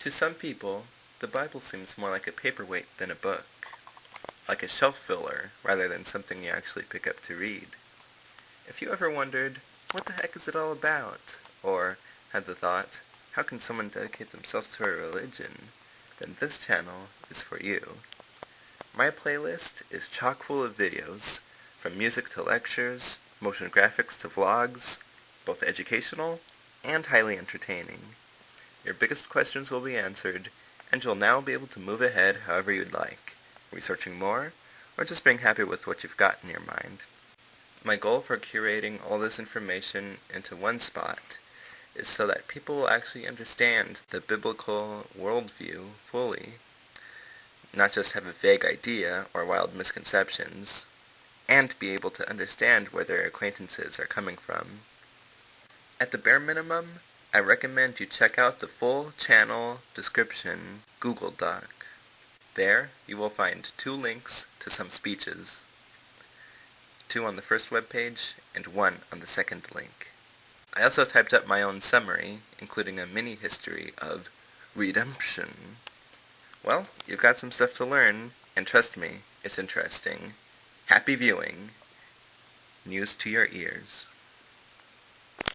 To some people, the Bible seems more like a paperweight than a book, like a shelf filler rather than something you actually pick up to read. If you ever wondered, what the heck is it all about? Or had the thought, how can someone dedicate themselves to a religion? Then this channel is for you. My playlist is chock full of videos, from music to lectures, motion graphics to vlogs, both educational and highly entertaining. Your biggest questions will be answered, and you'll now be able to move ahead however you'd like, researching more, or just being happy with what you've got in your mind. My goal for curating all this information into one spot is so that people will actually understand the biblical worldview fully, not just have a vague idea or wild misconceptions, and be able to understand where their acquaintances are coming from. At the bare minimum, I recommend you check out the full channel description Google Doc. There, you will find two links to some speeches, two on the first web page and one on the second link. I also typed up my own summary, including a mini history of redemption. Well, you've got some stuff to learn, and trust me, it's interesting. Happy viewing. News to your ears.